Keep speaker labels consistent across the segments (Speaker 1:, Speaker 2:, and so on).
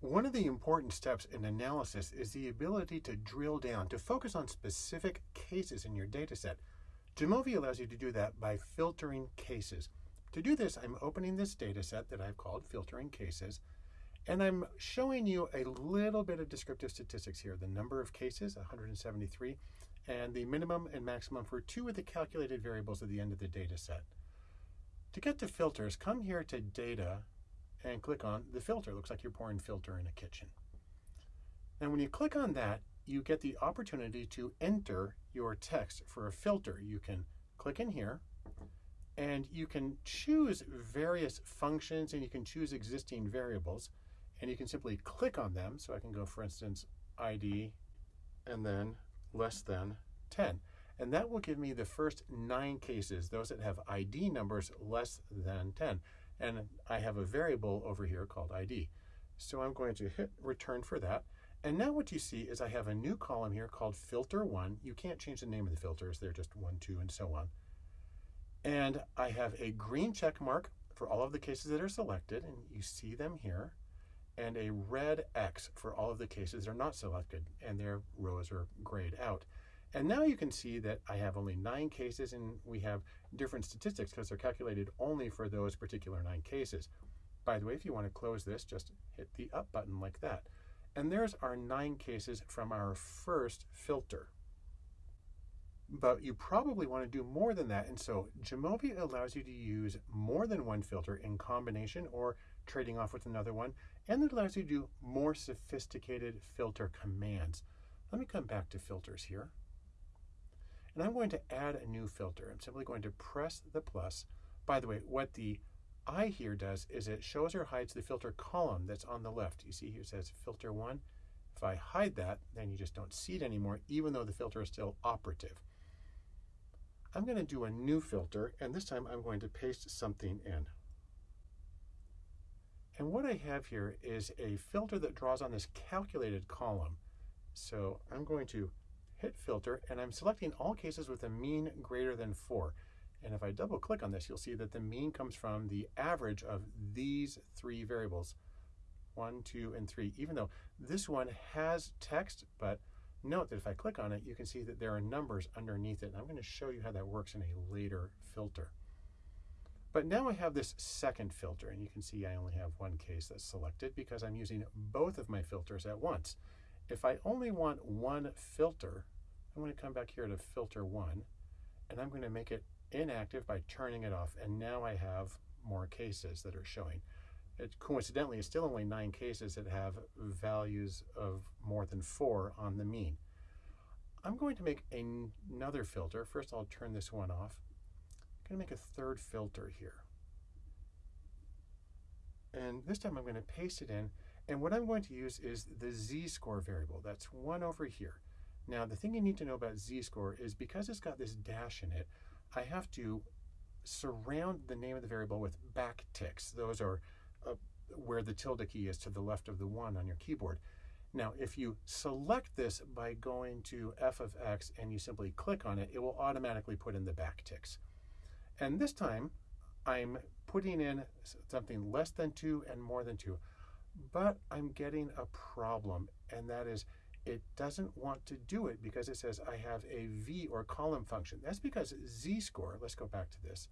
Speaker 1: One of the important steps in analysis is the ability to drill down, to focus on specific cases in your dataset. Jamovi allows you to do that by filtering cases. To do this, I'm opening this dataset that I've called filtering cases, and I'm showing you a little bit of descriptive statistics here. The number of cases, 173, and the minimum and maximum for two of the calculated variables at the end of the dataset. To get to filters, come here to data and click on the filter. It looks like you're pouring filter in a kitchen. And when you click on that, you get the opportunity to enter your text for a filter. You can click in here and you can choose various functions and you can choose existing variables and you can simply click on them. So I can go, for instance, ID and then less than 10. And that will give me the first nine cases, those that have ID numbers less than 10 and I have a variable over here called ID. So I'm going to hit return for that. And now what you see is I have a new column here called filter one. You can't change the name of the filters. They're just one, two, and so on. And I have a green check mark for all of the cases that are selected, and you see them here, and a red X for all of the cases that are not selected, and their rows are grayed out. And now you can see that I have only nine cases and we have different statistics because they're calculated only for those particular nine cases. By the way, if you want to close this, just hit the up button like that. And there's our nine cases from our first filter. But you probably want to do more than that. And so Jamovi allows you to use more than one filter in combination or trading off with another one. And it allows you to do more sophisticated filter commands. Let me come back to filters here. And I'm going to add a new filter. I'm simply going to press the plus. By the way, what the I here does is it shows or hides the filter column that's on the left. You see here it says filter one. If I hide that, then you just don't see it anymore, even though the filter is still operative. I'm going to do a new filter, and this time I'm going to paste something in. And what I have here is a filter that draws on this calculated column. So I'm going to hit filter, and I'm selecting all cases with a mean greater than 4. And if I double click on this, you'll see that the mean comes from the average of these three variables, 1, 2, and 3, even though this one has text, but note that if I click on it, you can see that there are numbers underneath it. And I'm going to show you how that works in a later filter. But now I have this second filter, and you can see I only have one case that's selected because I'm using both of my filters at once. If I only want one filter, I'm going to come back here to filter one, and I'm going to make it inactive by turning it off. And now I have more cases that are showing. It coincidentally is still only nine cases that have values of more than four on the mean. I'm going to make another filter. First, I'll turn this one off. I'm going to make a third filter here. And this time I'm going to paste it in and what I'm going to use is the z-score variable. That's one over here. Now, the thing you need to know about z-score is because it's got this dash in it, I have to surround the name of the variable with backticks. Those are uh, where the tilde key is to the left of the one on your keyboard. Now, if you select this by going to f of x and you simply click on it, it will automatically put in the backticks. And this time, I'm putting in something less than 2 and more than 2 but I'm getting a problem, and that is it doesn't want to do it because it says I have a V or column function. That's because z-score, let's go back to this,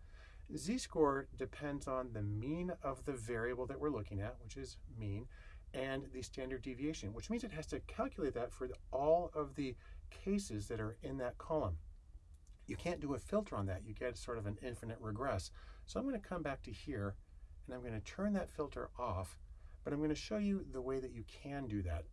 Speaker 1: z-score depends on the mean of the variable that we're looking at, which is mean, and the standard deviation, which means it has to calculate that for all of the cases that are in that column. You can't do a filter on that. You get sort of an infinite regress. So I'm going to come back to here, and I'm going to turn that filter off, but I'm going to show you the way that you can do that.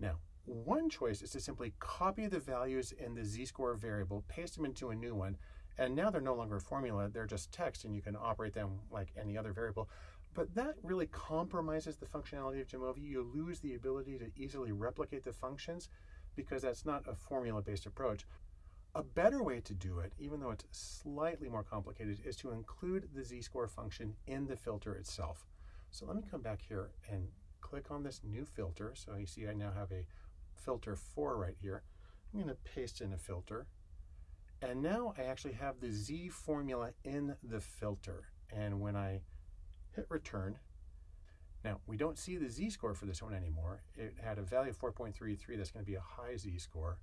Speaker 1: Now, one choice is to simply copy the values in the z-score variable, paste them into a new one, and now they're no longer a formula, they're just text and you can operate them like any other variable. But that really compromises the functionality of Jamovi. You lose the ability to easily replicate the functions because that's not a formula-based approach. A better way to do it, even though it's slightly more complicated, is to include the z-score function in the filter itself. So let me come back here and click on this new filter. So you see I now have a filter 4 right here. I'm going to paste in a filter. And now I actually have the Z formula in the filter. And when I hit return, Now, we don't see the z-score for this one anymore. It had a value of 4.33. That's going to be a high z-score.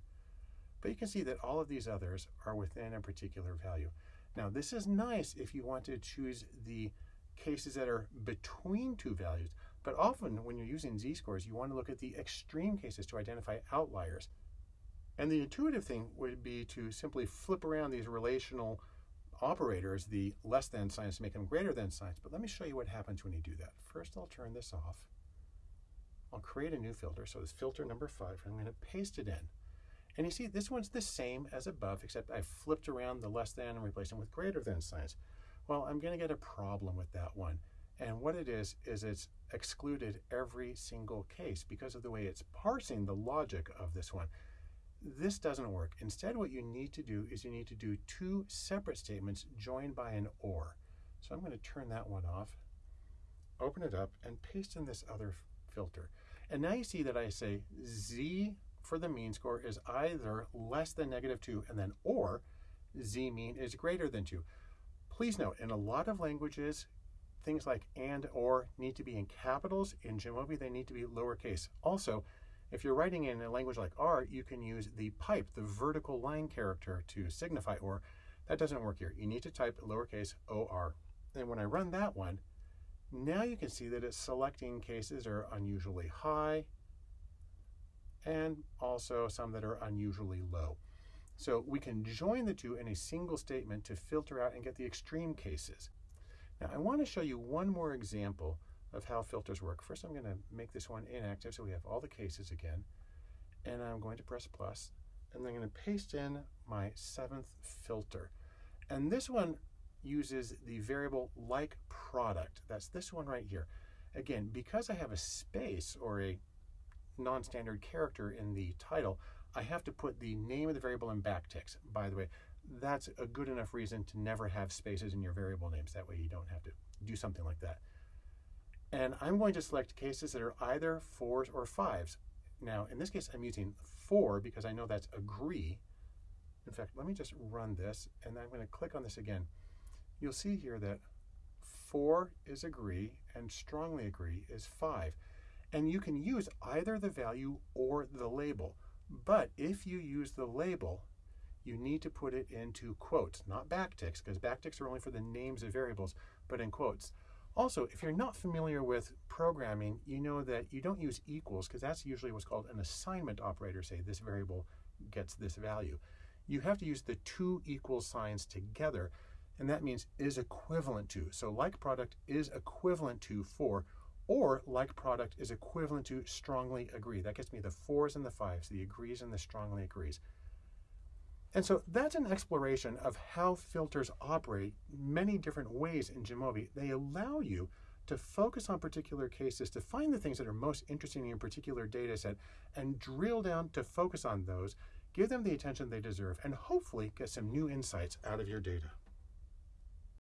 Speaker 1: But you can see that all of these others are within a particular value. Now, this is nice if you want to choose the cases that are between two values. But often when you're using z-scores, you want to look at the extreme cases to identify outliers. And the intuitive thing would be to simply flip around these relational operators, the less than signs, to make them greater than signs. But let me show you what happens when you do that. First, I'll turn this off. I'll create a new filter. So it's filter number five. I'm going to paste it in. And you see, this one's the same as above, except I flipped around the less than and replaced them with greater than signs. Well, I'm going to get a problem with that one. And what it is, is it's excluded every single case because of the way it's parsing the logic of this one. This doesn't work. Instead, what you need to do is you need to do two separate statements joined by an OR. So I'm going to turn that one off, open it up, and paste in this other filter. And now you see that I say Z for the mean score is either less than negative 2 and then or Z mean is greater than 2. Please note, in a lot of languages, things like and or need to be in capitals. In Jamovi, they need to be lowercase. Also, if you're writing in a language like R, you can use the pipe, the vertical line character to signify or. That doesn't work here. You need to type lowercase or. And when I run that one, now you can see that it's selecting cases that are unusually high and also some that are unusually low. So we can join the two in a single statement to filter out and get the extreme cases. Now I want to show you one more example of how filters work. First, I'm going to make this one inactive so we have all the cases again. And I'm going to press plus, and I'm going to paste in my seventh filter. And this one uses the variable like product. That's this one right here. Again, because I have a space or a non-standard character in the title, I have to put the name of the variable in backticks. By the way, that's a good enough reason to never have spaces in your variable names. That way you don't have to do something like that. And I'm going to select cases that are either fours or fives. Now, in this case, I'm using four because I know that's agree. In fact, let me just run this, and I'm going to click on this again. You'll see here that four is agree and strongly agree is five. And you can use either the value or the label. But if you use the label, you need to put it into quotes, not backticks, because backticks are only four the names of variables, but in quotes. Also, if you're not familiar with programming, you know that you don't use equals because that's usually what's called an assignment operator, say this variable gets this value. You have to use the two equal signs together, and that means is equivalent to. So like product is equivalent to for, or like product is equivalent to strongly agree. That gets me the fours and the fives, the agrees and the strongly agrees. And so that's an exploration of how filters operate many different ways in Jamovi. They allow you to focus on particular cases, to find the things that are most interesting in your particular data set, and drill down to focus on those, give them the attention they deserve, and hopefully get some new insights out of your data.